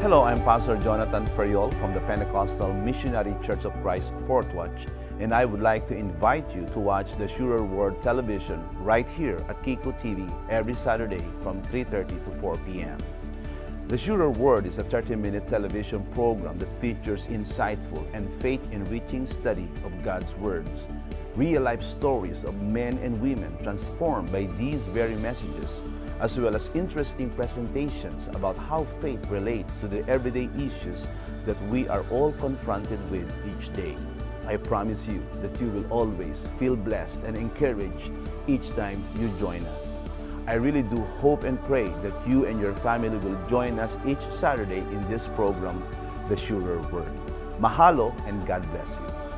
Hello, I'm Pastor Jonathan Ferriol from the Pentecostal Missionary Church of Christ Fourth Watch, and I would like to invite you to watch the Surer Word television right here at KIKU TV every Saturday from 3.30 to 4 p.m. The Surer Word is a 30-minute television program that features insightful and faith-enriching study of God's words, real-life stories of men and women transformed by these very messages, as well as interesting presentations about how faith relates to the everyday issues that we are all confronted with each day. I promise you that you will always feel blessed and encouraged each time you join us. I really do hope and pray that you and your family will join us each Saturday in this program, The Surer Word. Mahalo and God bless you.